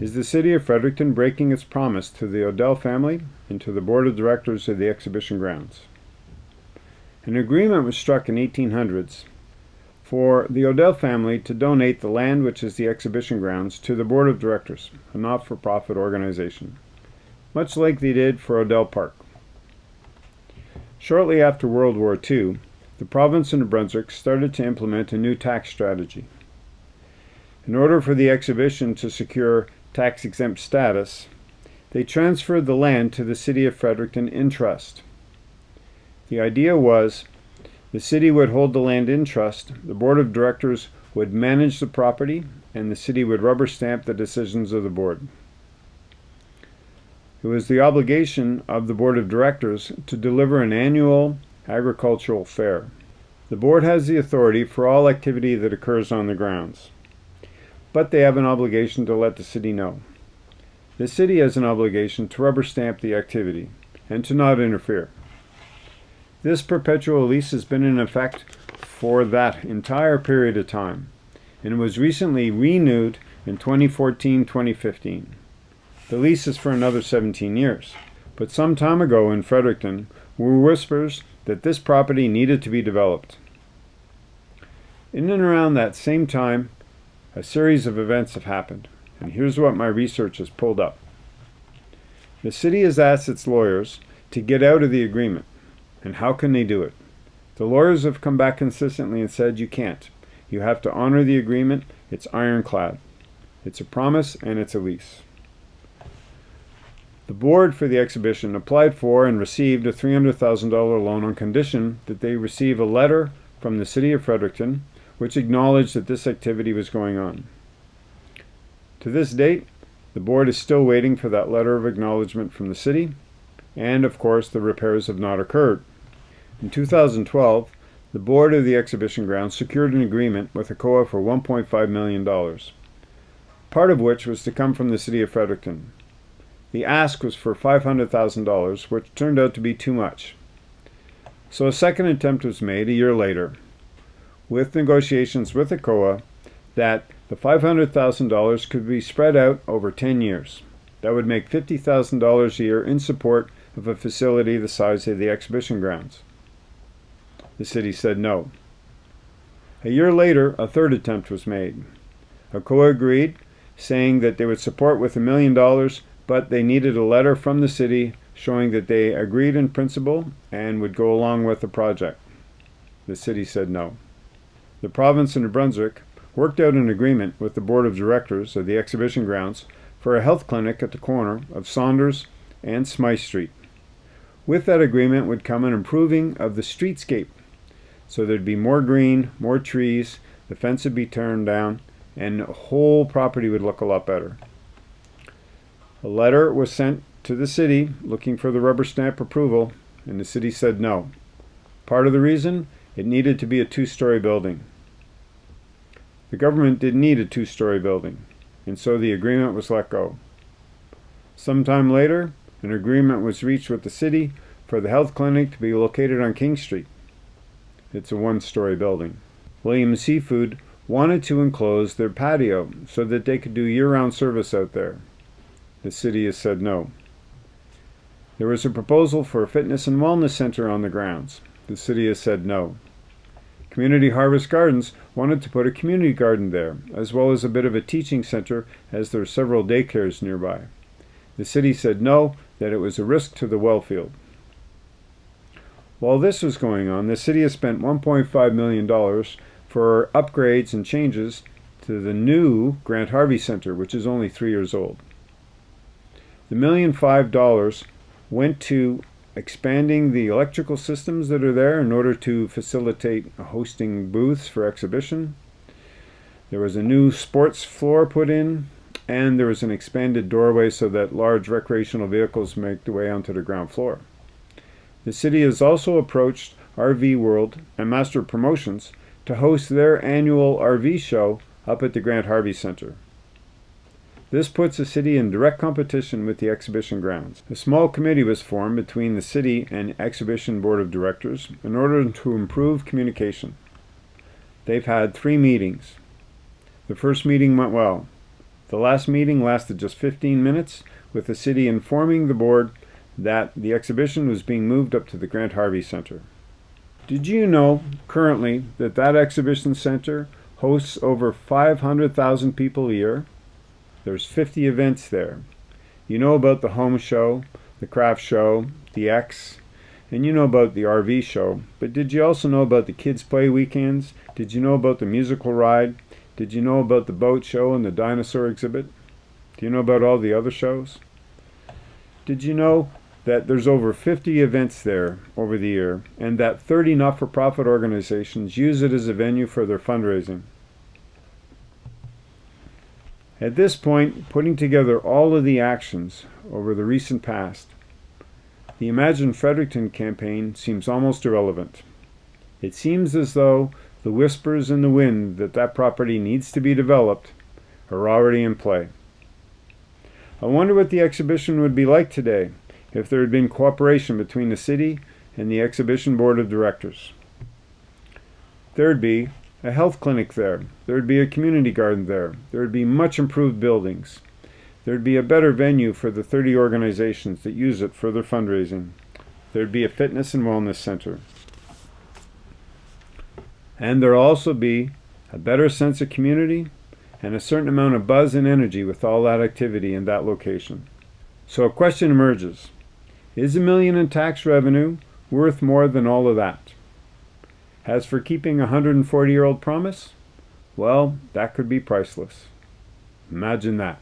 Is the city of Fredericton breaking its promise to the Odell family and to the board of directors of the exhibition grounds? An agreement was struck in 1800s for the Odell family to donate the land which is the exhibition grounds to the board of directors, a not-for-profit organization, much like they did for Odell Park. Shortly after World War II, the province of New Brunswick started to implement a new tax strategy. In order for the exhibition to secure tax exempt status, they transferred the land to the city of Fredericton in trust. The idea was the city would hold the land in trust, the board of directors would manage the property, and the city would rubber stamp the decisions of the board. It was the obligation of the board of directors to deliver an annual agricultural fair. The board has the authority for all activity that occurs on the grounds, but they have an obligation to let the city know. The city has an obligation to rubber stamp the activity and to not interfere. This perpetual lease has been in effect for that entire period of time and was recently renewed in 2014-2015. The lease is for another 17 years, but some time ago in Fredericton were whispers that this property needed to be developed. In and around that same time, a series of events have happened, and here's what my research has pulled up. The city has asked its lawyers to get out of the agreement and how can they do it? The lawyers have come back consistently and said you can't. You have to honor the agreement. It's ironclad. It's a promise and it's a lease. The board for the exhibition applied for and received a $300,000 loan on condition that they receive a letter from the City of Fredericton which acknowledged that this activity was going on. To this date, the board is still waiting for that letter of acknowledgement from the city, and of course the repairs have not occurred. In 2012, the board of the exhibition grounds secured an agreement with ACOA for $1.5 million, part of which was to come from the city of Fredericton. The ask was for $500,000, which turned out to be too much. So a second attempt was made a year later, with negotiations with ACOA that the $500,000 could be spread out over 10 years. That would make $50,000 a year in support of a facility the size of the exhibition grounds. The city said no. A year later, a third attempt was made. ACOA agreed, saying that they would support with a million dollars, but they needed a letter from the city showing that they agreed in principle and would go along with the project. The city said no. The province of New Brunswick worked out an agreement with the board of directors of the exhibition grounds for a health clinic at the corner of Saunders and Smythe Street. With that agreement would come an improving of the streetscape so there'd be more green, more trees, the fence would be turned down, and the whole property would look a lot better. A letter was sent to the city looking for the rubber stamp approval, and the city said no. Part of the reason? It needed to be a two-story building. The government didn't need a two-story building, and so the agreement was let go. Sometime later, an agreement was reached with the city for the health clinic to be located on King Street. It's a one-story building. William Seafood wanted to enclose their patio so that they could do year-round service out there. The city has said no. There was a proposal for a fitness and wellness center on the grounds. The city has said no. Community Harvest Gardens wanted to put a community garden there, as well as a bit of a teaching center as there are several daycares nearby. The city said no, that it was a risk to the well field. While this was going on, the city has spent $1.5 million for upgrades and changes to the new Grant Harvey Center, which is only three years old. The million five dollars went to expanding the electrical systems that are there in order to facilitate hosting booths for exhibition. There was a new sports floor put in, and there was an expanded doorway so that large recreational vehicles make their way onto the ground floor. The city has also approached RV World and Master Promotions to host their annual RV show up at the Grant Harvey Center. This puts the city in direct competition with the exhibition grounds. A small committee was formed between the city and exhibition board of directors in order to improve communication. They've had three meetings. The first meeting went well. The last meeting lasted just 15 minutes, with the city informing the board that the exhibition was being moved up to the Grant Harvey Center. Did you know currently that that exhibition center hosts over 500,000 people a year? There's 50 events there. You know about the home show, the craft show, the Ex, and you know about the RV show, but did you also know about the kids play weekends? Did you know about the musical ride? Did you know about the boat show and the dinosaur exhibit? Do you know about all the other shows? Did you know that there's over 50 events there over the year and that 30 not-for-profit organizations use it as a venue for their fundraising? At this point, putting together all of the actions over the recent past, the Imagine Fredericton campaign seems almost irrelevant. It seems as though the whispers in the wind that that property needs to be developed are already in play. I wonder what the exhibition would be like today if there had been cooperation between the city and the exhibition board of directors. There'd be a health clinic there. There'd be a community garden there. There'd be much improved buildings. There'd be a better venue for the 30 organizations that use it for their fundraising. There'd be a fitness and wellness center. And there'll also be a better sense of community and a certain amount of buzz and energy with all that activity in that location. So a question emerges. Is a million in tax revenue worth more than all of that? As for keeping a 140 year old promise, well, that could be priceless. Imagine that.